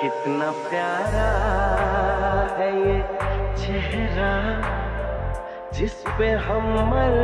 कितना प्यारा है ये चेहरा जिस पे हम मर